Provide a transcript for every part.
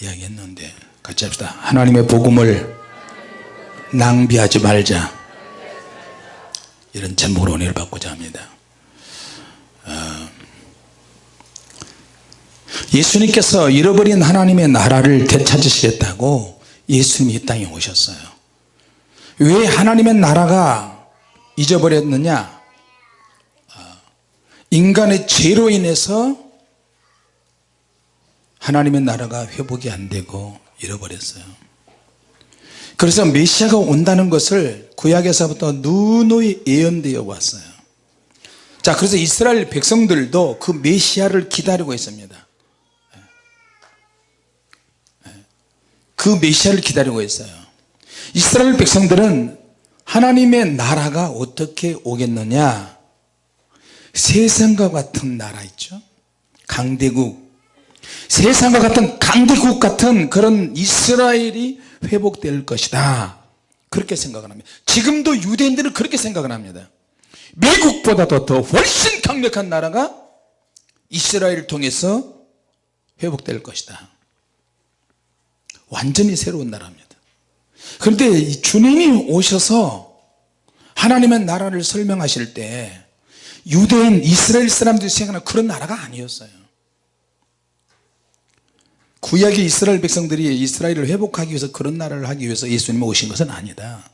이야기했는데 같이 합시다. 하나님의 복음을 낭비하지 말자. 이런 제목으로 은혜를 받고자 합니다. 어, 예수님께서 잃어버린 하나님의 나라를 되찾으시겠다고 예수님이 이 땅에 오셨어요. 왜 하나님의 나라가 잊어버렸느냐? 어, 인간의 죄로 인해서 하나님의 나라가 회복이 안 되고 잃어버렸어요. 그래서 메시아가 온다는 것을 구약에서부터 누누이 예언되어 왔어요. 자 그래서 이스라엘 백성들도 그 메시아를 기다리고 있습니다. 그 메시아를 기다리고 있어요. 이스라엘 백성들은 하나님의 나라가 어떻게 오겠느냐? 세상과 같은 나라 있죠? 강대국 세상과 같은 강대국 같은 그런 이스라엘이 회복될 것이다. 그렇게 생각을 합니다. 지금도 유대인들은 그렇게 생각을 합니다. 미국보다도 더 훨씬 강력한 나라가 이스라엘을 통해서 회복될 것이다. 완전히 새로운 나라입니다. 그런데 주님이 오셔서 하나님의 나라를 설명하실 때 유대인 이스라엘 사람들이 생각하는 그런 나라가 아니었어요 구약의 이스라엘 백성들이 이스라엘을 회복하기 위해서 그런 나라를 하기 위해서 예수님이 오신 것은 아니다.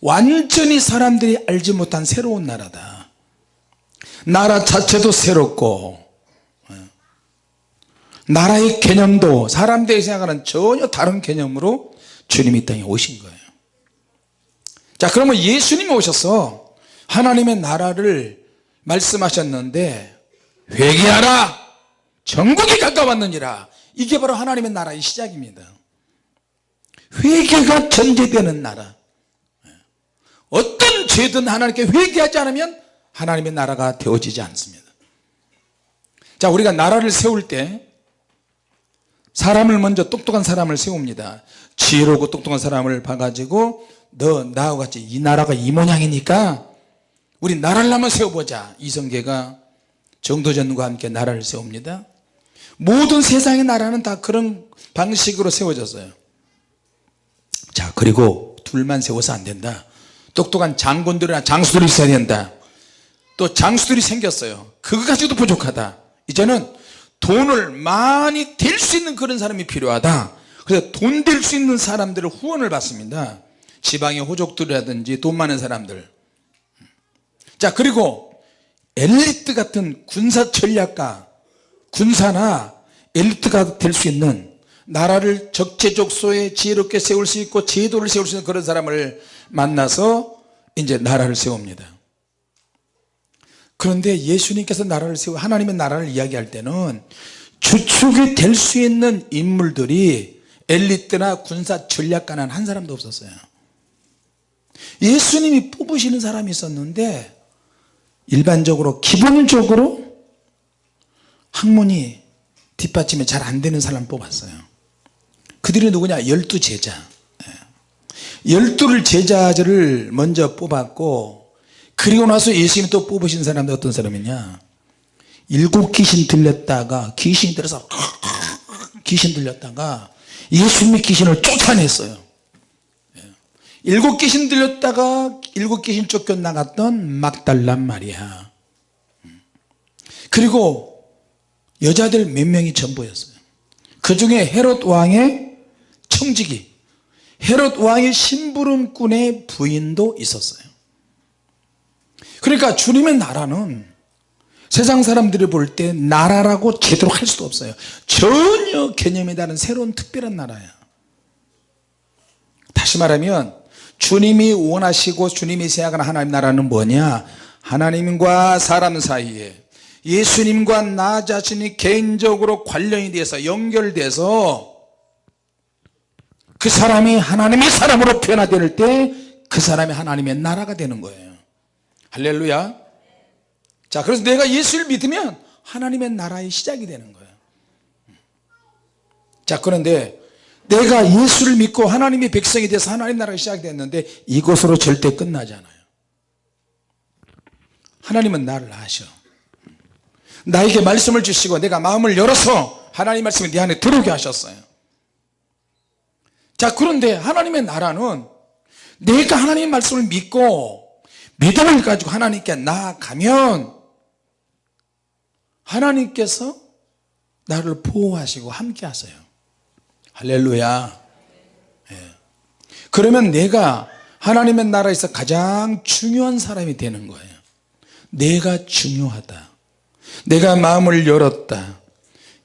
완전히 사람들이 알지 못한 새로운 나라다. 나라 자체도 새롭고 예. 나라의 개념도 사람들이 생각하는 전혀 다른 개념으로 주님이 이 땅에 오신 거예요. 자 그러면 예수님이 오셔서 하나님의 나라를 말씀하셨는데 회개하라! 전국이 가까웠느니라 이게 바로 하나님의 나라의 시작입니다. 회개가 전제되는 나라. 어떤 죄든 하나님께 회개하지 않으면 하나님의 나라가 되어지지 않습니다. 자 우리가 나라를 세울 때 사람을 먼저 똑똑한 사람을 세웁니다. 지혜롭고 똑똑한 사람을 봐가지고 너 나하고 같이 이 나라가 이 모양이니까 우리 나라를 한번 세워보자. 이성계가 정도전과 함께 나라를 세웁니다 모든 세상의 나라는 다 그런 방식으로 세워졌어요. 자 그리고 둘만 세워서 안 된다. 똑똑한 장군들이나 장수들이 있어야 된다. 또 장수들이 생겼어요. 그거 가지고도 부족하다. 이제는 돈을 많이 댈 수 있는 그런 사람이 필요하다. 그래서 돈 될 수 있는 사람들을 후원을 받습니다. 지방의 호족들이라든지 돈 많은 사람들. 자 그리고 엘리트 같은 군사 전략가 군사나 엘리트가 될 수 있는 나라를 적재적소에 지혜롭게 세울 수 있고 제도를 세울 수 있는 그런 사람을 만나서 이제 나라를 세웁니다. 그런데 예수님께서 나라를 세우 하나님의 나라를 이야기할 때는 주축이 될 수 있는 인물들이 엘리트나 군사 전략가는 한 사람도 없었어요. 예수님이 뽑으시는 사람이 있었는데 일반적으로 기본적으로 학문이 뒷받침이 잘 안되는 사람 뽑았어요 그들이 누구냐 열두 제자 예. 열두를 제자들을 먼저 뽑았고 그리고 나서 예수님이 또 뽑으신 사람들 어떤 사람이냐 일곱 귀신 들렸다가 귀신이 들어서 귀신 들렸다가 예수님이 귀신을 쫓아냈어요 예. 일곱 귀신 들렸다가 일곱 귀신 쫓겨나갔던 막달란 말이야 음. 그리고 여자들 몇 명이 전부였어요. 그 중에 헤롯 왕의 청지기 헤롯 왕의 심부름꾼의 부인도 있었어요. 그러니까 주님의 나라는 세상 사람들이 볼 때 나라라고 제대로 할 수도 없어요. 전혀 개념이 다른 새로운 특별한 나라야. 다시 말하면 주님이 원하시고 주님이 생각하는 하나님 나라는 뭐냐? 하나님과 사람 사이에 예수님과 나 자신이 개인적으로 관련이 돼서 연결돼서 그 사람이 하나님의 사람으로 변화될 때 그 사람이 하나님의 나라가 되는 거예요. 할렐루야. 자 그래서 내가 예수를 믿으면 하나님의 나라의 시작이 되는 거예요. 자 그런데 내가 예수를 믿고 하나님의 백성이 돼서 하나님 나라가 시작이 됐는데 이것으로 절대 끝나지 않아요. 하나님은 나를 아셔 나에게 말씀을 주시고 내가 마음을 열어서 하나님 말씀이 내 안에 들어오게 하셨어요. 자 그런데 하나님의 나라는 내가 하나님의 말씀을 믿고 믿음을 가지고 하나님께 나아가면 하나님께서 나를 보호하시고 함께 하세요. 할렐루야. 예. 그러면 내가 하나님의 나라에서 가장 중요한 사람이 되는 거예요. 내가 중요하다 내가 마음을 열었다.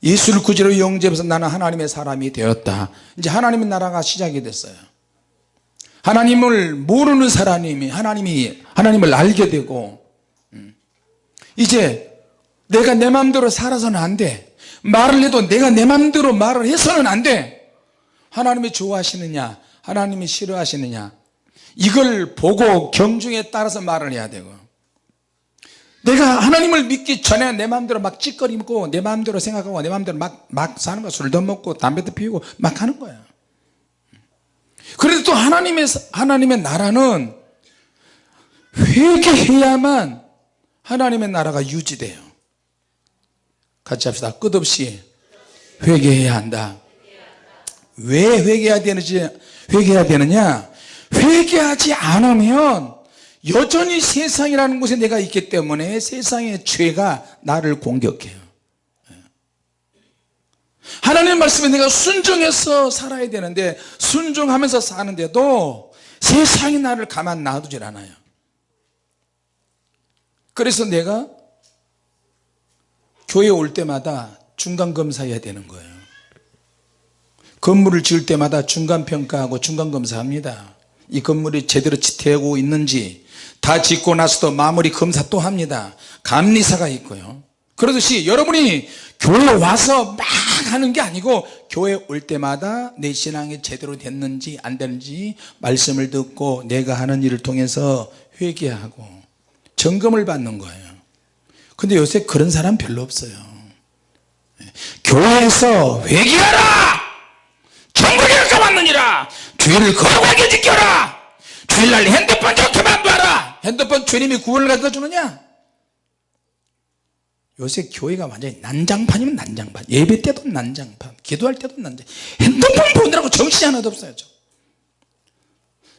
예수를 구주로 영접해서 나는 하나님의 사람이 되었다. 이제 하나님의 나라가 시작이 됐어요. 하나님을 모르는 사람이 하나님이 하나님을 알게 되고 음. 이제 내가 내 마음대로 살아서는 안돼. 말을 해도 내가 내 마음대로 말을 해서는 안돼. 하나님이 좋아하시느냐 하나님이 싫어하시느냐 이걸 보고 경중에 따라서 말을 해야 되고 내가 하나님을 믿기 전에 내 마음대로 막 찌꺼리고 내 마음대로 생각하고 내 마음대로 막, 막 사는 거야. 술도 먹고 담배도 피우고 막 하는 거야. 그래도 또 하나님의 하나님의 나라는 회개해야만 하나님의 나라가 유지돼요. 같이 합시다. 끝없이 회개해야 한다. 왜 회개해야 되는지 회개해야 되느냐? 회개하지 않으면 여전히 세상이라는 곳에 내가 있기 때문에 세상의 죄가 나를 공격해요. 하나님의 말씀에 내가 순종해서 살아야 되는데 순종하면서 사는데도 세상이 나를 가만 놔두질 않아요. 그래서 내가 교회 올 때마다 중간검사해야 되는 거예요. 건물을 지을 때마다 중간평가하고 중간검사합니다 이 건물이 제대로 지태하고 있는지 다 짓고 나서도 마무리 검사 또 합니다. 감리사가 있고요. 그러듯이 여러분이 교회 와서 막 하는 게 아니고 교회 올 때마다 내 신앙이 제대로 됐는지 안 됐는지 말씀을 듣고 내가 하는 일을 통해서 회개하고 점검을 받는 거예요. 근데 요새 그런 사람 별로 없어요. 교회에서 회개하라! 천국에 가봤느니라 주의를 거룩하게 지켜라! 주일날 핸드폰 좋게만 봐라! 핸드폰 주님이 구원을 가져다 주느냐? 요새 교회가 완전히 난장판이면 난장판. 예배 때도 난장판. 기도할 때도 난장. 핸드폰 보느라고 정신이 하나도 없어요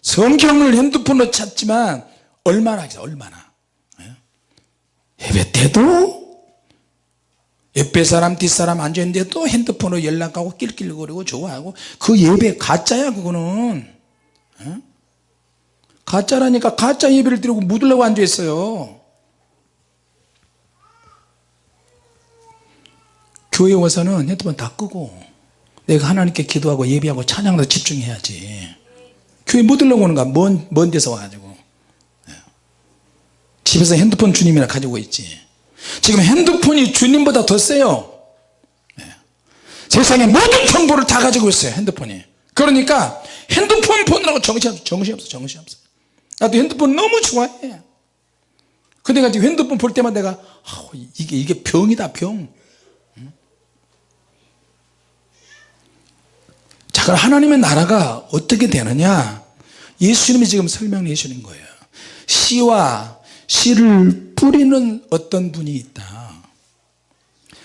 성경을 핸드폰으로 찾지만 얼마나 하겠어 얼마나? 예? 예배 때도 옆에 사람 뒷사람 앉아있는데 또 핸드폰으로 연락하고 낄낄거리고 좋아하고. 그 예배 가짜야 그거는. 예? 가짜라니까 가짜 예배를 드리고 묻으려고 앉아있어요. 교회 와서는 핸드폰 다 끄고 내가 하나님께 기도하고 예배하고 찬양도 집중해야지. 교회 못 들려고 오는가? 먼, 먼 데서 와가지고. 예. 집에서 핸드폰 주님이나 가지고 있지 지금 핸드폰이 주님보다 더 세요. 예. 세상의 모든 정보를 다 가지고 있어요 핸드폰이. 그러니까 핸드폰 보느라고 정신없어 정신없어 정신없어. 나도 핸드폰 너무 좋아해. 근데 내가 지금 핸드폰 볼 때마다 내가 이게 이게 병이다 병. 자 그럼 하나님의 나라가 어떻게 되느냐? 예수님이 지금 설명해 주는 거예요. 씨와 씨를 뿌리는 어떤 분이 있다.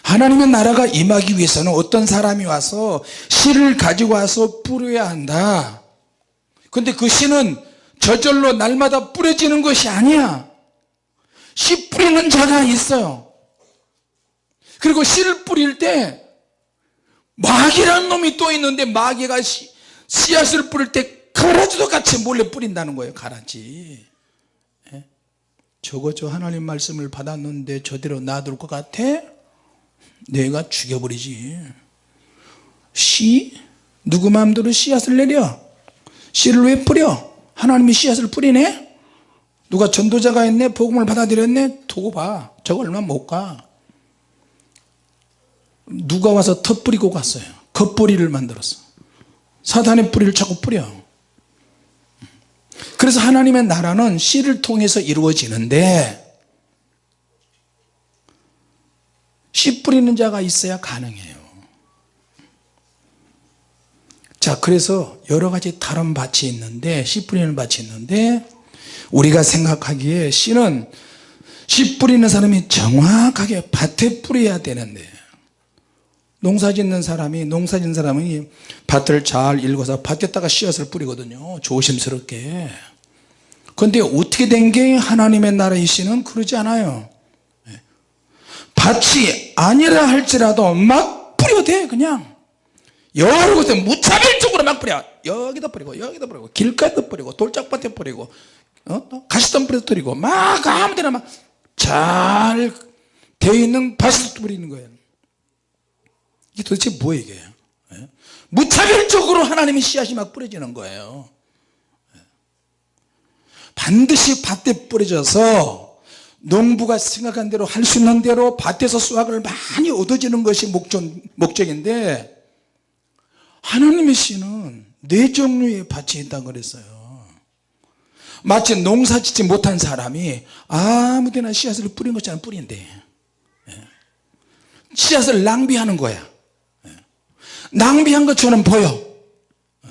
하나님의 나라가 임하기 위해서는 어떤 사람이 와서 씨를 가지고 와서 뿌려야 한다. 근데 그 씨는 저절로 날마다 뿌려지는 것이 아니야. 씨 뿌리는 자가 있어요. 그리고 씨를 뿌릴 때 마귀라는 놈이 또 있는데 마귀가 씨, 씨앗을 뿌릴 때 가라지도 같이 몰래 뿌린다는 거예요 가라지. 예? 저거 저 하나님 말씀을 받았는데 저대로 놔둘 것 같아? 내가 죽여버리지 씨? 누구 마음대로 씨앗을 내려 씨를 왜 뿌려? 하나님이 씨앗을 뿌리네? 누가 전도자가 있네? 복음을 받아들였네? 두고 봐 저거 얼마 못가 누가 와서 터 뿌리고 갔어요 겉뿌리를 만들었어 사단의 뿌리를 자꾸 뿌려 그래서 하나님의 나라는 씨를 통해서 이루어지는데 씨 뿌리는 자가 있어야 가능해요. 자 그래서 여러가지 다른 밭이 있는데 씨 뿌리는 밭이 있는데 우리가 생각하기에 씨는 씨 뿌리는 사람이 정확하게 밭에 뿌려야 되는데 농사 짓는 사람이 농사 짓는 사람이 밭을 잘 읽어서 밭에다가 씨앗을 뿌리거든요. 조심스럽게. 그런데 어떻게 된 게 하나님의 나라의 씨는 그러지 않아요. 예. 밭이 아니라 할지라도 막 뿌려대 그냥. 여러 곳에 무차별적으로 막 뿌려. 여기다 뿌리고 여기다 뿌리고 길가에도 뿌리고 돌짝밭에 뿌리고 어? 또 가시덤불에도 뿌리고 막 아무데나 막 잘 되어 있는 밭에도 뿌리는 거예요 이게 도대체 뭐예요 이게 예? 무차별적으로 하나님의 씨앗이 막 뿌려지는 거예요 예. 반드시 밭에 뿌려져서 농부가 생각한 대로 할 수 있는 대로 밭에서 수확을 많이 얻어지는 것이 목적, 목적인데 하나님의 씨는 네 종류의 밭이 있다고 그랬어요 마치 농사 짓지 못한 사람이 아무데나 씨앗을 뿌린 것처럼 뿌린대 예. 씨앗을 낭비하는 거야 예. 낭비한 것처럼 보여. 예.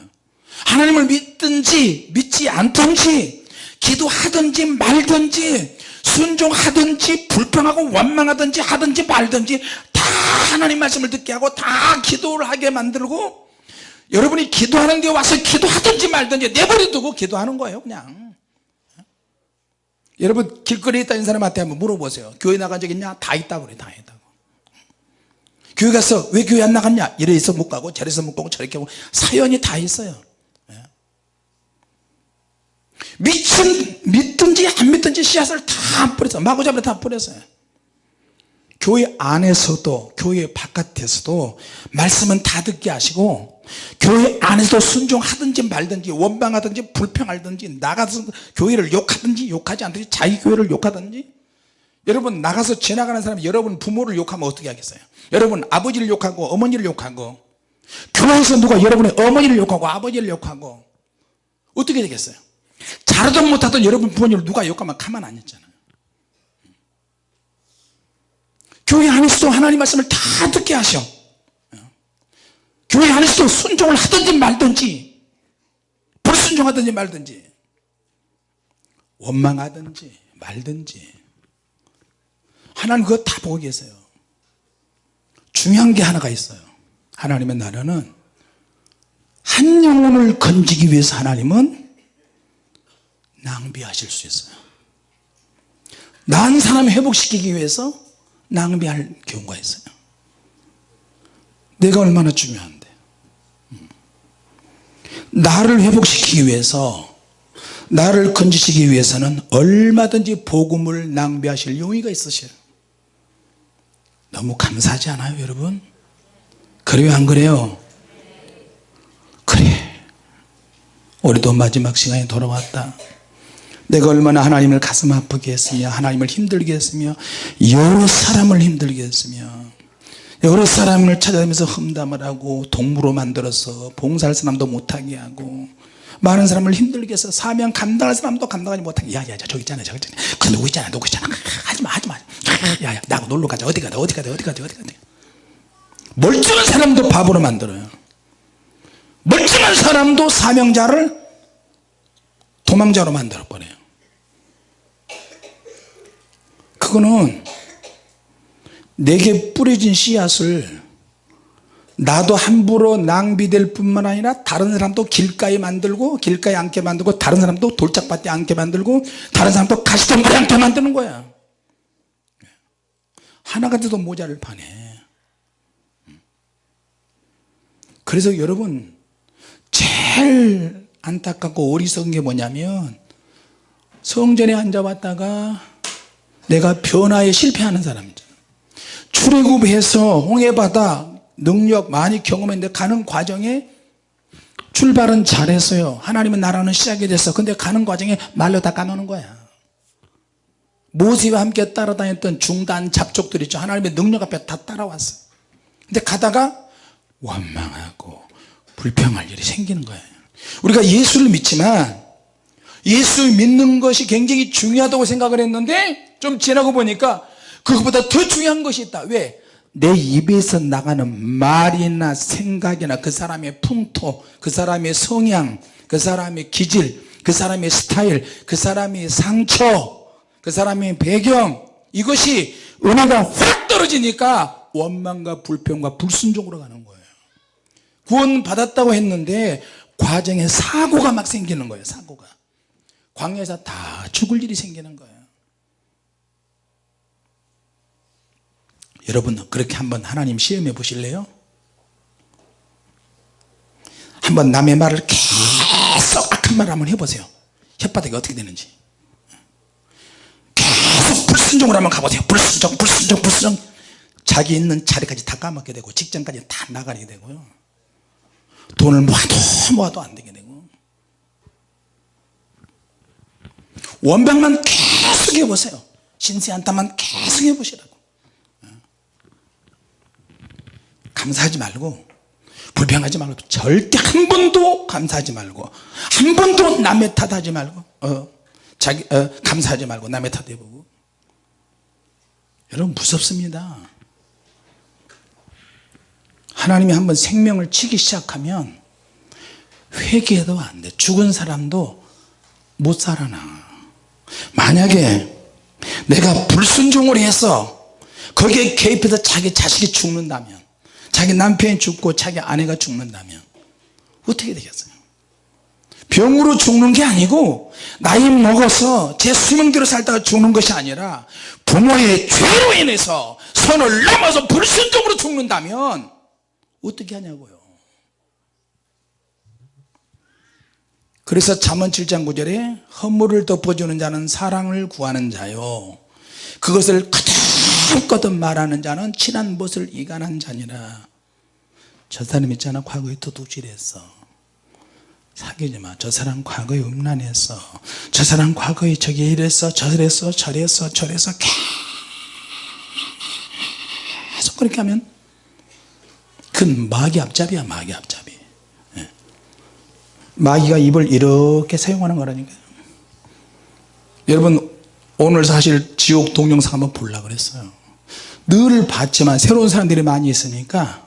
하나님을 믿든지 믿지 않든지 기도하든지 말든지 순종하든지 불평하고 원망하든지 하든지 말든지 다 하나님 말씀을 듣게 하고 다 기도를 하게 만들고 여러분이 기도하는 데 와서 기도하든지 말든지 내버려 두고 기도하는 거예요 그냥. 여러분 길거리에 있다는 사람한테 한번 물어보세요. 교회 나간 적 있냐? 다 있다고 그래 다 있다고 교회 가서 왜 교회 안 나갔냐? 이래서 못 가고 저래서 못 가고 저렇게 하고 사연이 다 있어요. 예. 믿든, 믿든지 안 믿든지 씨앗을 다 뿌렸어요 마구잡이로 다 뿌렸어요 교회 안에서도 교회 바깥에서도 말씀은 다 듣게 하시고 교회 안에서도 순종하든지 말든지 원망하든지 불평하든지 나가서 교회를 욕하든지 욕하지 않든지 자기 교회를 욕하든지 여러분 나가서 지나가는 사람이 여러분 부모를 욕하면 어떻게 하겠어요? 여러분 아버지를 욕하고 어머니를 욕하고 교회에서 누가 여러분의 어머니를 욕하고 아버지를 욕하고 어떻게 되겠어요? 잘하든 못하든 여러분 부모님을 누가 욕하면 가만 안 있잖아요. 교회 안에서도 하나님 말씀을 다 듣게 하셔. 교회 안에서도 순종을 하든지 말든지 불순종하든지 말든지 원망하든지 말든지 하나님 그거 다 보고 계세요. 중요한 게 하나가 있어요. 하나님의 나라는 한 영혼을 건지기 위해서 하나님은 낭비하실 수 있어요. 난 사람 회복시키기 위해서 낭비할 경우가 있어요. 내가 얼마나 중요한데. 음. 나를 회복시키기 위해서 나를 건지시기 위해서는 얼마든지 복음을 낭비하실 용의가 있으셔요 너무 감사하지 않아요 여러분? 그래요 안 그래요? 그래. 우리도 마지막 시간에 돌아왔다. 내가 얼마나 하나님을 가슴 아프게 했으며 하나님을 힘들게 했으며 여러 사람을 힘들게 했으며 여러 사람을 찾아다니면서 험담을 하고 동무로 만들어서 봉사할 사람도 못하게 하고 많은 사람을 힘들게 해서 사명 감당할 사람도 감당하지 못하게. 야야야 저기 있잖아 저기 있잖아. 그 누구 있잖아 누구 있잖아. 하지마 하지마 야야 나하고 놀러 가자. 어디 가자 어디 가자 어디 가자 어디 가자 멀쩡한 사람도 바보로 만들어요. 멀쩡한 사람도 사명자를 도망자로 만들어 버려요. 그거는 내게 뿌려진 씨앗을 나도 함부로 낭비될 뿐만 아니라 다른 사람도 길가에 만들고 길가에 앉게 만들고 다른 사람도 돌짝밭에 앉게 만들고 다른 사람도 가시덤불에 앉게 만드는 거야 하나가 돼도 모자를 파네. 그래서 여러분 제일 안타깝고 어리석은 게 뭐냐면 성전에 앉아봤다가 내가 변화에 실패하는 사람이죠 출애굽해서 홍해바다 능력 많이 경험했는데 가는 과정에 출발은 잘했어요. 하나님은 나라는 시작이 됐어. 근데 가는 과정에 말로 다 까놓는 거야 모세와 함께 따라다녔던 중단 잡족들 있죠. 하나님의 능력 앞에 다 따라왔어 근데 가다가 원망하고 불평할 일이 생기는 거예요. 우리가 예수를 믿지만 예수 믿는 것이 굉장히 중요하다고 생각을 했는데 좀 지나고 보니까 그것보다 더 중요한 것이 있다. 왜? 내 입에서 나가는 말이나 생각이나 그 사람의 풍토 그 사람의 성향 그 사람의 기질 그 사람의 스타일 그 사람의 상처 그 사람의 배경 이것이 은혜가 확 떨어지니까 원망과 불평과 불순종으로 가는 거예요. 구원 받았다고 했는데 과정에 사고가 막 생기는 거예요 사고가. 광야에서 다 죽을 일이 생기는 거예요. 여러분 그렇게 한번 하나님 시험해 보실래요? 한번 남의 말을 계속 악한 말 한번 해보세요. 혓바닥이 어떻게 되는지 불순종으로 한번 가보세요. 불순종 불순종 불순종. 자기 있는 자리까지 다 까먹게 되고 직장까지 다 나가게 되고요 돈을 모아도 모아도 안 되게 되고. 원방만 계속 해보세요. 신세 한탄만 계속 해보시라고. 감사하지 말고 불평하지 말고 절대 한 번도 감사하지 말고 한 번도 남의 탓하지 말고 어, 자기 어, 감사하지 말고 남의 탓해보고 여러분 무섭습니다. 하나님이 한번 생명을 치기 시작하면 회개해도 안돼. 죽은 사람도 못 살아나. 만약에 내가 불순종을 해서 거기에 개입해서 자기 자식이 죽는다면 자기 남편이 죽고 자기 아내가 죽는다면 어떻게 되겠어요 병으로 죽는 게 아니고 나이 먹어서 제 수명대로 살다가 죽는 것이 아니라 부모의 죄로 인해서 선을 넘어서 불순종으로 죽는다면 어떻게 하냐고요? 그래서 잠언 7장 9절에 허물을 덮어주는 자는 사랑을 구하는 자요. 그것을 거듭거듭 말하는 자는 친한 못을 이간한 자니라. 저 사람 있잖아? 과거에 도둑질했어 사귀지 마저 사람 과거에 음란했어 저 사람 과거에 저기 이랬어 저랬어 저랬어 저랬어 계속 그렇게 하면 그건 마귀 앞잡이야 마귀 앞잡이. 예. 마귀가 입을 이렇게 사용하는 거라니까요 여러분 오늘 사실 지옥 동영상 한번 보려고 그랬어요. 늘 봤지만 새로운 사람들이 많이 있으니까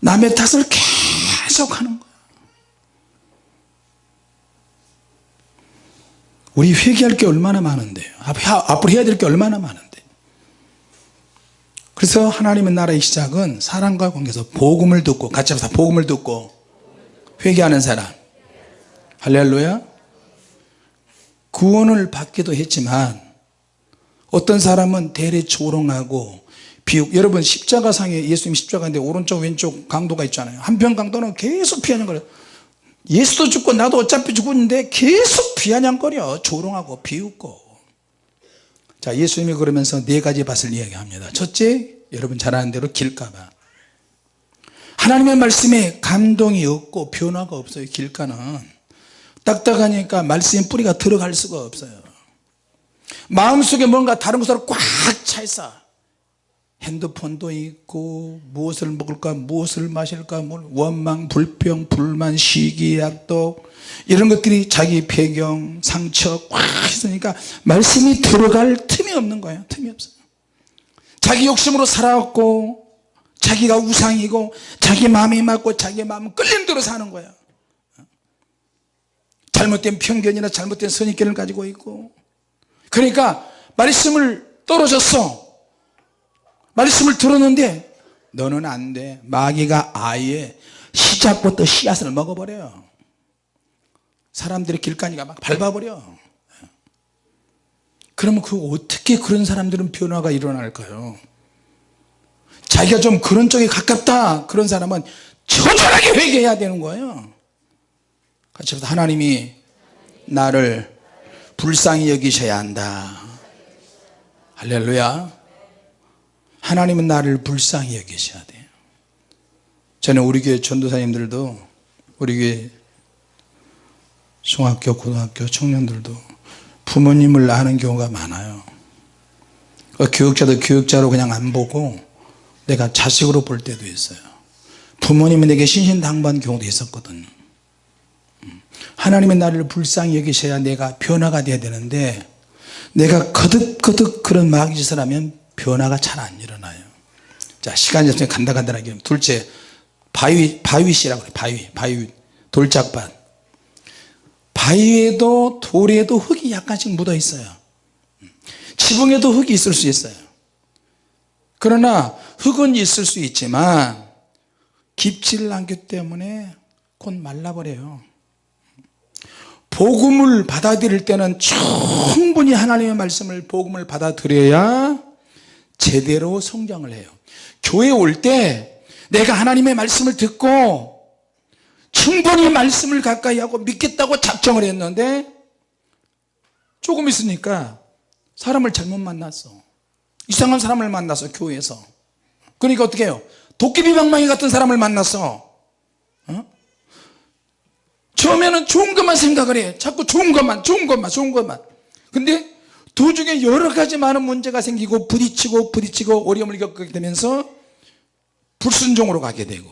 남의 탓을 계속 하는 거야 우리 회개할 게 얼마나 많은데요 앞으로 해야 될 게 얼마나 많은데. 그래서 하나님의 나라의 시작은 사랑과 관계에서 복음을 듣고 같이 합시다. 복음을 듣고 회개하는 사람. 할렐루야. 구원을 받기도 했지만 어떤 사람은 대래 조롱하고 비웃. 여러분 십자가상에 예수님 십자가인데 오른쪽 왼쪽 강도가 있잖아요. 한편 강도는 계속 피하냥거려 예수도 죽고 나도 어차피 죽었는데 계속 비아냥거려. 조롱하고 비웃고. 자 예수님이 그러면서 네 가지 밭을 이야기합니다. 첫째 여러분 잘 아는 대로 길가가 하나님의 말씀에 감동이 없고 변화가 없어요 길가는. 딱딱하니까 말씀의 뿌리가 들어갈 수가 없어요. 마음속에 뭔가 다른 것으로 꽉 차 있어 핸드폰도 있고 무엇을 먹을까 무엇을 마실까 뭐 원망 불평 불만 시기 약독 이런 것들이 자기 배경 상처 꽉 있으니까 말씀이 들어갈 틈이 없는 거예요. 틈이 없어요. 자기 욕심으로 살아왔고 자기가 우상이고 자기 마음이 맞고 자기 마음은 끌린 대로 사는 거야 잘못된 편견이나 잘못된 선입견을 가지고 있고. 그러니까 말씀을 떨어졌어 말씀을 들었는데 너는 안 돼. 마귀가 아예 시작부터 씨앗을 먹어버려요. 사람들이 길가니까 막 밟아버려. 그러면 그 어떻게 그런 사람들은 변화가 일어날까요? 자기가 좀 그런 쪽에 가깝다. 그런 사람은 처절하게 회개해야 되는 거예요. 같이 하나님이 나를 불쌍히 여기셔야 한다. 할렐루야 하나님은 나를 불쌍히 여기셔야 돼요. 저는 우리 교회 전도사님들도 우리 교회 중학교 고등학교 청년들도 부모님을 아는 경우가 많아요. 그 교육자도 교육자로 그냥 안 보고 내가 자식으로 볼 때도 있어요. 부모님이 내게 신신당부한 경우도 있었거든요. 하나님의 나를 불쌍히 여기셔야 내가 변화가 돼야 되는데 내가 거듭거듭 그런 마귀 짓을 하면 변화가 잘 안 일어나요. 자 시간이 없으니 간다간다하게 둘째 바위 바위씨라고 그래 바위 바위 돌짝밭. 바위에도 돌에도 흙이 약간씩 묻어 있어요. 지붕에도 흙이 있을 수 있어요. 그러나 흙은 있을 수 있지만 깊지를 않기 때문에 곧 말라버려요. 복음을 받아들일 때는 충분히 하나님의 말씀을 복음을 받아들여야 제대로 성장을 해요. 교회 올 때 내가 하나님의 말씀을 듣고 충분히 말씀을 가까이 하고 믿겠다고 작정을 했는데 조금 있으니까 사람을 잘못 만났어. 이상한 사람을 만나서 교회에서. 그러니까 어떻게 해요? 도깨비 방망이 같은 사람을 만났어. 어? 처음에는 좋은 것만 생각을 해. 자꾸 좋은 것만 좋은 것만 좋은 것만. 근데 도중에 여러 가지 많은 문제가 생기고 부딪히고 부딪히고 어려움을 겪게 되면서 불순종으로 가게 되고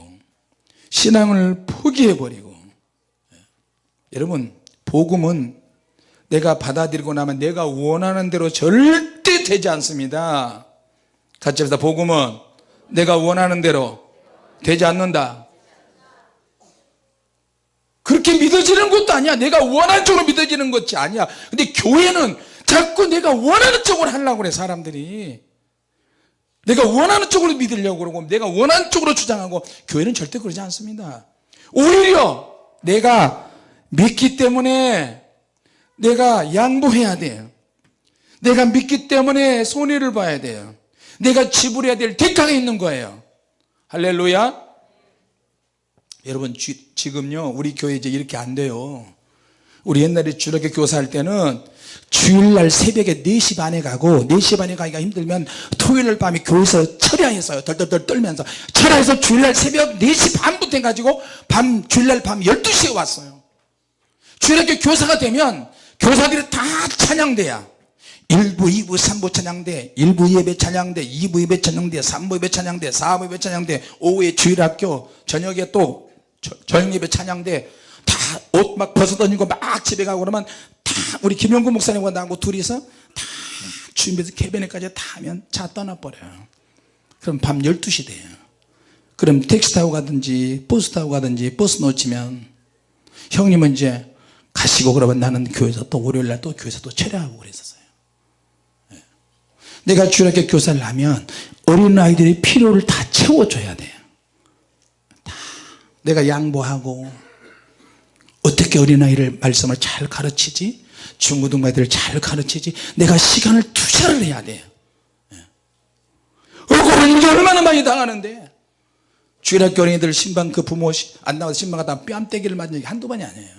신앙을 포기해버리고. 여러분 복음은 내가 받아들이고 나면 내가 원하는 대로 절대 되지 않습니다. 같이 합시다. 복음은 내가 원하는 대로 되지 않는다. 그렇게 믿어지는 것도 아니야. 내가 원하는 쪽으로 믿어지는 것이 아니야. 근데 교회는 자꾸 내가 원하는 쪽으로 하려고 그래 사람들이. 내가 원하는 쪽으로 믿으려고 그러고 내가 원하는 쪽으로 주장하고 교회는 절대 그러지 않습니다. 오히려 내가 믿기 때문에 내가 양보해야 돼요 내가 믿기 때문에 손해를 봐야 돼요 내가 지불해야 될 대가가 있는 거예요. 할렐루야. 여러분 지, 지금요 우리 교회 이제 이렇게 안 돼요 우리 옛날에 주력교 교사할 때는 주일날 새벽에 4시 반에 가고 4시 반에 가기가 힘들면 토요일 밤에 교회에서 철야했어요. 덜덜덜 떨면서. 철야해서 주일날 새벽 4시 반부터 해가지고 밤 주일날 밤 12시에 왔어요. 주일학교 교사가 되면 교사들이 다 찬양대야. 1부 2부 3부 찬양대 1부 예배 찬양대 2부 예배 찬양대 3부 예배 찬양대 4부 예배 찬양대 오후에 주일학교 저녁에 또 저- 저녁 예배 찬양대 다 옷 막 벗어던지고 막 집에 가고 그러면 다 우리 김영구 목사님과 나하고 둘이서 다 준비해서 개변에까지 다 하면 차 떠나버려요. 그럼 밤 12시 돼요. 그럼 택시 타고 가든지 버스 타고 가든지 버스 놓치면 형님은 이제 가시고 그러면 나는 교회에서 또 월요일날 또 교회에서 또 철야하고 그랬었어요. 예. 내가 주일학교 교사를 하면 어린아이들의 필요를 다 채워줘야 돼요. 다. 내가 양보하고 어떻게 어린아이를 말씀을 잘 가르치지? 중고등부애들을 잘 가르치지? 내가 시간을 투자를 해야 돼요 예. 억울한 일이 얼마나 많이 당하는데. 주일학교 어린이들 신방 그 부모 시- 안 나와서 신방 갔다 뺨때기를 맞은 적이 한두 번이 아니에요.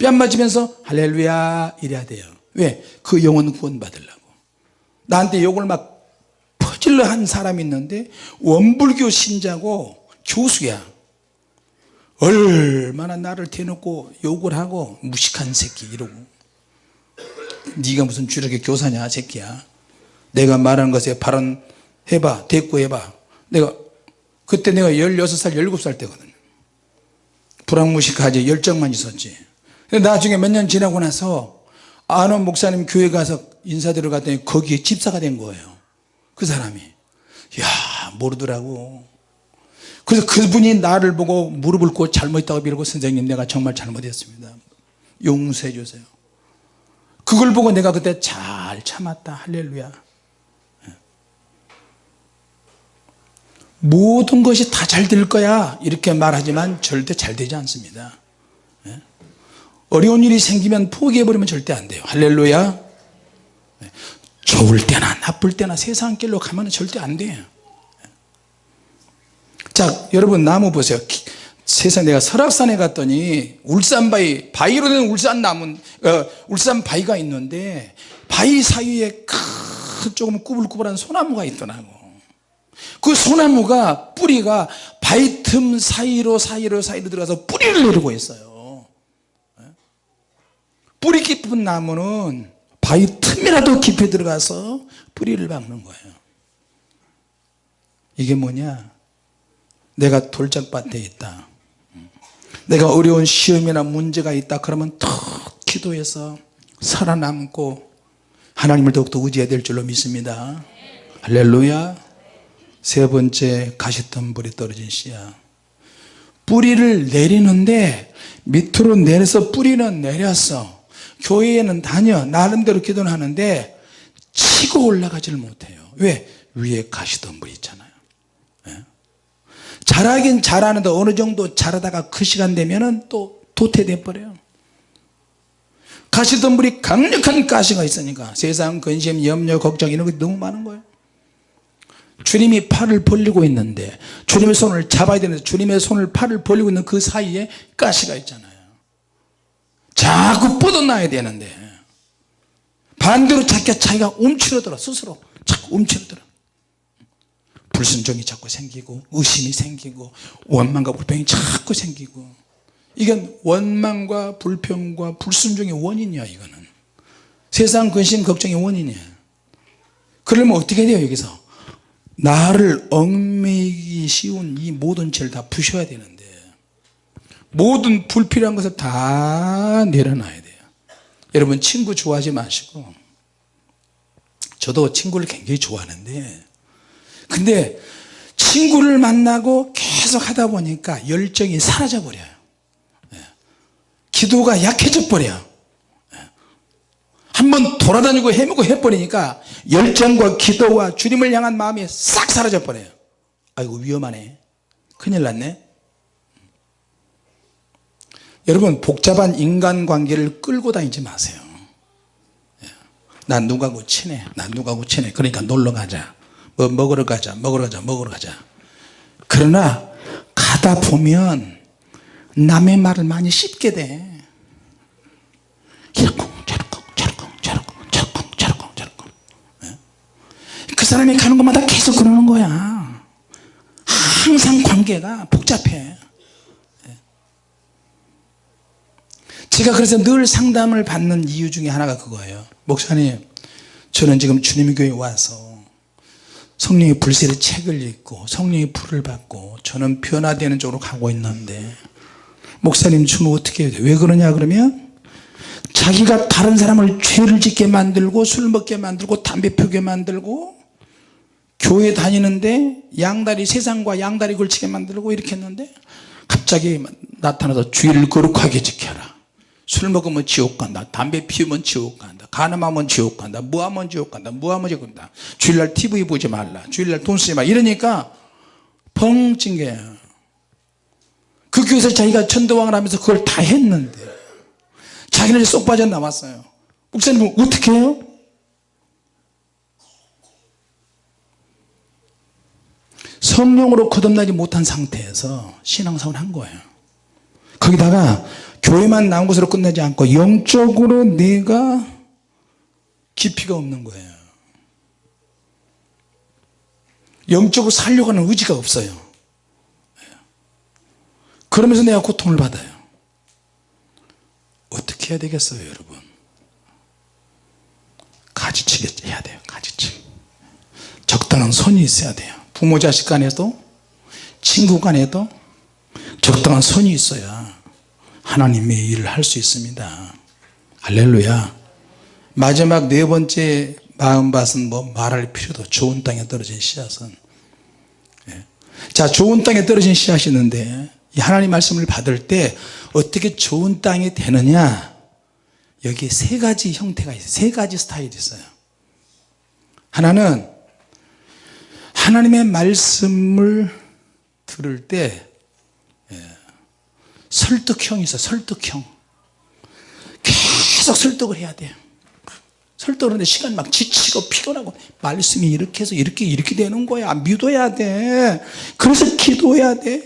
뺨 맞으면서 할렐루야 이래야 돼요. 왜? 그 영혼 구원 받으려고. 나한테 욕을 막 퍼질러 한 사람이 있는데 원불교 신자고 교수야 얼마나 나를 대놓고 욕을 하고 무식한 새끼 이러고. 네가 무슨 주력의 교사냐 새끼야. 내가 말하는 것에 발언해봐 대꾸해봐. 내가 그때 내가 16살 17살 때거든. 불황무식하지 열정만 있었지. 근데 나중에 몇 년 지나고 나서 아는 목사님 교회 가서 인사드려 갔더니 거기에 집사가 된 거예요. 그 사람이. 야 모르더라고 그래서 그분이 나를 보고 무릎을 꿇고 잘못했다고 빌고 선생님 내가 정말 잘못했습니다. 용서해 주세요. 그걸 보고 내가 그때 잘 참았다. 할렐루야. 예. 모든 것이 다 잘 될 거야. 이렇게 말하지만 절대 잘 되지 않습니다. 예. 어려운 일이 생기면 포기해버리면 절대 안 돼요. 할렐루야. 예. 좋을 때나 나쁠 때나 세상 길로 가면 절대 안 돼요 자 여러분 나무 보세요. 기- 세상에 내가 설악산에 갔더니 울산 바위 바위로 된 울산 나무 어, 울산 바위가 있는데 바위 사이에 큰 조금 꾸불꾸불한 소나무가 있더라고 그 소나무가 뿌리가 바위 틈 사이로 사이로 사이로 들어가서 뿌리를 내리고 있어요. 예? 뿌리 깊은 나무는 바위 틈이라도 깊이 들어가서 뿌리를 박는 거예요. 이게 뭐냐 내가 돌짝밭에 있다. 내가 어려운 시험이나 문제가 있다 그러면 더 기도해서 살아남고 하나님을 더욱더 의지해야 될 줄로 믿습니다. 할렐루야. 세 번째 가시덤불이 떨어진 씨야. 뿌리를 내리는데 밑으로 내려서 뿌리는 내렸어. 교회에는 다녀. 나름대로 기도는 하는데 치고 올라가지를 못해요. 왜? 위에 가시덤불이 있잖아요 잘하긴 잘하는데 어느 정도 잘하다가 그 시간 되면은 또 도태돼 버려요. 가시덤불이 강력한 가시가 있으니까 세상 근심 염려 걱정 이런 게 너무 많은 거예요. 주님이 팔을 벌리고 있는데 주님의 손을 잡아야 되는데 주님의 손을 팔을 벌리고 있는 그 사이에 가시가 있잖아요. 자꾸 뻗어놔야 되는데 반대로 자기가 자기가 움츠러들어 스스로 자꾸 움츠러들어 불순종이 자꾸 생기고 의심이 생기고 원망과 불평이 자꾸 생기고. 이건 원망과 불평과 불순종의 원인이야 이거는. 세상 근심 걱정의 원인이야. 그러면 어떻게 돼요 여기서? 나를 얽매이기 쉬운 이 모든 죄를 다 부셔야 되는데 모든 불필요한 것을 다 내려놔야 돼요. 여러분 친구 좋아하지 마시고 저도 친구를 굉장히 좋아하는데 근데 친구를 만나고 계속 하다 보니까 열정이 사라져 버려요. 예. 기도가 약해져 버려요. 예. 한번 돌아다니고 헤매고 해버리니까 열정과 기도와 주님을 향한 마음이 싹 사라져 버려요. 아이고 위험하네. 큰일 났네. 여러분 복잡한 인간관계를 끌고 다니지 마세요. 예. 난 누가고 친해? 난 누가고 친해? 그러니까 놀러 가자 뭐 먹으러 가자 먹으러 가자 먹으러 가자. 그러나 가다 보면 남의 말을 많이 씹게 돼. 이러쿵 저러쿵 저러쿵 저러쿵 저러쿵 저러쿵 저러쿵 예? 그 사람이 가는 곳마다 계속 그러는 거야. 항상 관계가 복잡해. 예? 제가 그래서 늘 상담을 받는 이유 중에 하나가 그거예요. 목사님 저는 지금 주님의 교회에 와서 성령의 불세의 책을 읽고 성령의 불을 받고 저는 변화되는 쪽으로 가고 있는데 목사님 주면 어떻게 해야 돼? 왜 그러냐 그러면 자기가 다른 사람을 죄를 짓게 만들고 술 먹게 만들고 담배 피우게 만들고 교회 다니는데 양다리 세상과 양다리 걸치게 만들고 이렇게 했는데 갑자기 나타나서 주의를 거룩하게 지켜라. 술 먹으면 지옥 간다. 담배 피우면 지옥 간다 가늠하면 지옥 간다 무하면 지옥 간다 무하면 지옥 간다. 주일날 TV 보지 말라 주일날 돈 쓰지 말라 이러니까 펑찐 거야 그 교회에서 자기가 천도왕을 하면서 그걸 다 했는데 자기는 쏙 빠져나왔어요. 목사님 어떻게 해요? 성령으로 거듭나지 못한 상태에서 신앙생활을 한 거예요. 거기다가 교회만 나온 것으로 끝나지 않고 영적으로 내가 깊이가 없는 거예요. 영적으로 살려고 하는 의지가 없어요. 그러면서 내가 고통을 받아요. 어떻게 해야 되겠어요 여러분? 가지치게 해야 돼요 가지치기 적당한 선이 있어야 돼요. 부모 자식 간에도 친구 간에도 적당한 선이 있어야 하나님의 일을 할 수 있습니다. 할렐루야 마지막 네 번째 마음밭은 뭐 말할 필요도 좋은 땅에 떨어진 씨앗은. 예. 자 좋은 땅에 떨어진 씨앗이 있는데 하나님 말씀을 받을 때 어떻게 좋은 땅이 되느냐? 여기 세 가지 형태가 있어요. 세 가지 스타일이 있어요. 하나는 하나님의 말씀을 들을 때 설득형이 있어 설득형. 계속 설득을 해야 돼요 설득을 하는데 시간 막 지치고 피곤하고 말씀이 이렇게 해서 이렇게 이렇게 되는 거야. 믿어야 돼. 그래서 기도해야 돼.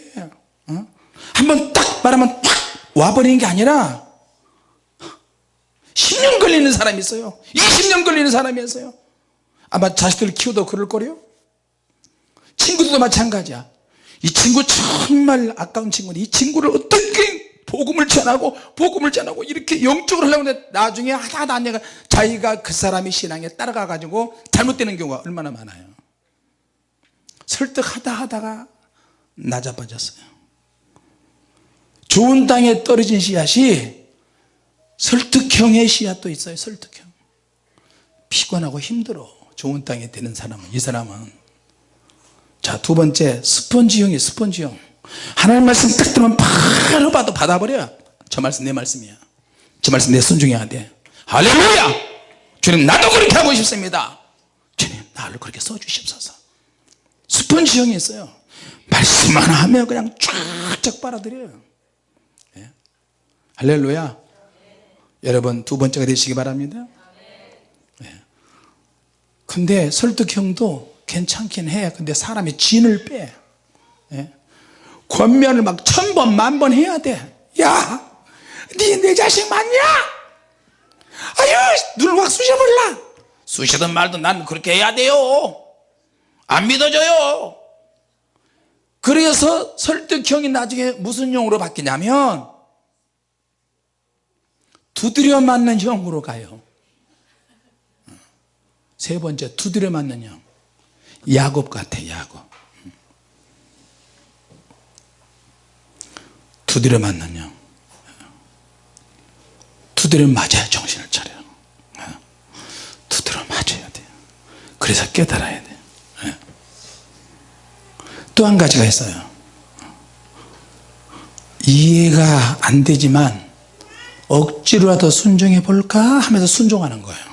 어? 한번 딱 말하면 딱 와버리는 게 아니라 10년 걸리는 사람이 있어요. 20년 걸리는 사람이 있어요. 아마 자식들 키우도 그럴 거래요. 친구들도 마찬가지야. 이 친구 정말 아까운 친구인데 이 친구를 어떻게 복음을 전하고 복음을 전하고 이렇게 영적으로 하려고 하는데 나중에 하다 하다 자기가 그 사람의 신앙에 따라가 가지고 잘못되는 경우가 얼마나 많아요. 설득하다 하다가 낮아빠졌어요. 좋은 땅에 떨어진 씨앗이 설득형의 씨앗도 있어요 설득형. 피곤하고 힘들어. 좋은 땅에 되는 사람은 이 사람은. 자 두 번째 스펀지형이 스펀지형 하나님 말씀 딱 들으면 바로 봐도 받아버려. 저 말씀 내 말씀이야. 저 말씀 내 순종해야 돼. 할렐루야! 주님 나도 그렇게 하고 싶습니다. 주님 나를 그렇게 써주십소서. 스펀지 형이 있어요. 말씀만 하면 그냥 쫙쫙 빨아들여요. 예. 할렐루야. 여러분 두 번째가 되시기 바랍니다. 예. 근데 설득형도 괜찮긴 해. 근데 사람이 진을 빼. 예. 권면을 막 천 번 만 번 해야 돼야 니내 자식 맞냐? 아유 눈을 확 쑤셔버릴라. 쑤시든 말든 난 그렇게 해야 돼요. 안 믿어져요. 그래서 설득형이 나중에 무슨 형으로 바뀌냐면 두드려 맞는 형으로 가요. 세 번째 두드려 맞는 형. 야곱 같아 야곱 두드려 맞는 형. 두드려 맞아야 정신을 차려. 두드려 맞아야 돼. 그래서 깨달아야 돼. 또한 가지가 있어요. 이해가 안 되지만 억지로라도 순종해 볼까 하면서 순종하는 거예요.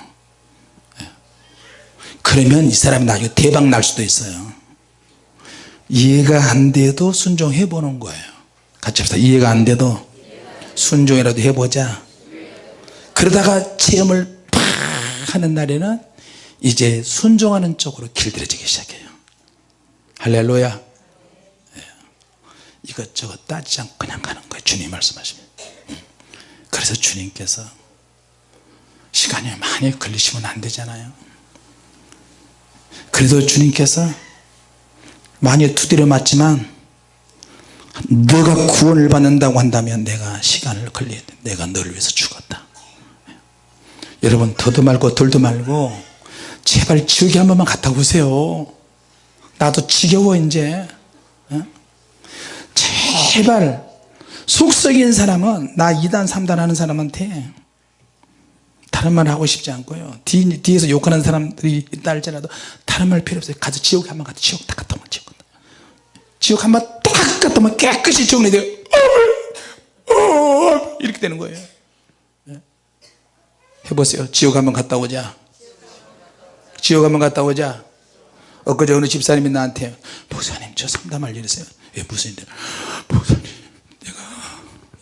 그러면 이 사람이 나중에 대박 날 수도 있어요. 이해가 안 돼도 순종해 보는 거예요 같이 합시다. 이해가 안 돼도 순종이라도 해보자. 그러다가 체험을 팍 하는 날에는 이제 순종하는 쪽으로 길들여지기 시작해요. 할렐루야. 예. 이것저것 따지지 않고 그냥 가는 거예요. 주님 말씀하시면 음. 그래서 주님께서 시간이 많이 걸리시면 안 되잖아요. 그래도 주님께서 많이 두드려 맞지만 너가 구원을 받는다고 한다면 내가 시간을 돼. 내가 너를 위해서 죽었다. 여러분 더도 말고 덜도 말고 제발 지옥에 한 번만 갔다 오세요. 나도 지겨워 이제. 어? 제발 속썩인 사람은 나 2단 3단 하는 사람한테 다른 말 하고 싶지 않고요. 뒤, 뒤에서 욕하는 사람들이 있다 할지라도 다른 말 필요 없어요. 가서 지옥에 한번 가서 지옥 딱 갔다 오면 지옥. 지옥 한번 딱 갔다 오면 깨끗이 정리돼요 어, 이렇게 되는 거예요. 예. 해보세요. 지옥 한번 갔다 오자. 지옥 한번 갔다 오자. 엊그제 어느 집사님이 나한테 목사님 저 상담할 일 있어요. 왜 무슨 일인데 목사님 내가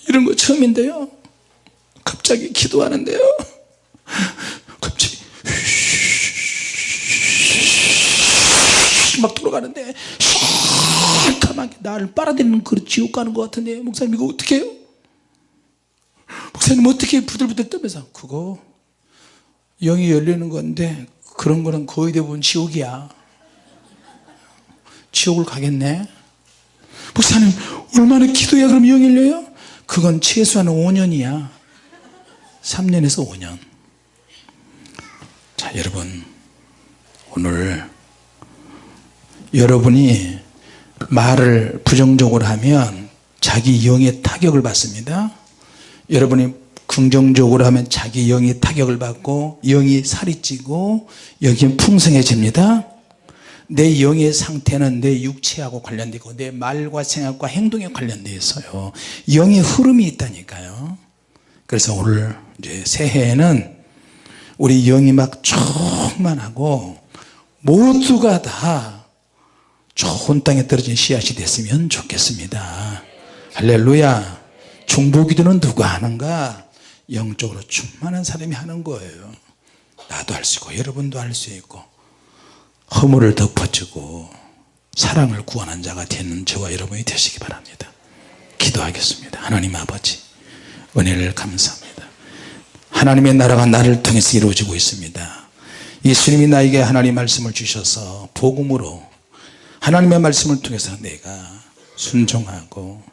이런 거 처음인데요. 갑자기 기도하는데요. 갑자기 막 돌아가는데 시커멓게 나를 빨아들이는 그 지옥 가는 것 같은데 목사님 이거 어떻게 해요? 목사님 어떻게 부들부들 떨면서 그거 영이 열리는 건데 그런 거는 거의 대부분 지옥이야 지옥을 가겠네 목사님 얼마나 기도해야 그럼 영이 열려요? 그건 최소한 5년이야 3년에서 5년 자 여러분 오늘 여러분이 말을 부정적으로 하면 자기 영의 타격을 받습니다. 여러분이 긍정적으로 하면 자기 영이 타격을 받고 영이 살이 찌고 여기 풍성해집니다. 내 영의 상태는 내 육체하고 관련되고 내 말과 생각과 행동에 관련되어 있어요. 영의 흐름이 있다니까요. 그래서 오늘 이제 새해에는 우리 영이 막 충만하고 모두가 다 좋은 땅에 떨어진 씨앗이 됐으면 좋겠습니다. 할렐루야. 중보기도는 누가 하는가? 영적으로 충만한 사람이 하는 거예요. 나도 할 수 있고 여러분도 할 수 있고 허물을 덮어주고 사랑을 구하는 자가 되는 저와 여러분이 되시기 바랍니다. 기도하겠습니다. 하나님 아버지 은혜를 감사합니다. 하나님의 나라가 나를 통해서 이루어지고 있습니다. 예수님이 나에게 하나님 말씀을 주셔서 복음으로 하나님의 말씀을 통해서 내가 순종하고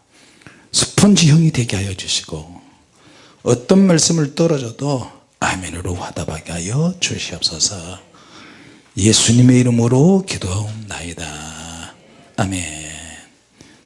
스펀지형이 되게 하여 주시고 어떤 말씀을 떨어져도 아멘으로 화답하게 하여 주시옵소서. 예수님의 이름으로 기도하옵나이다. 아멘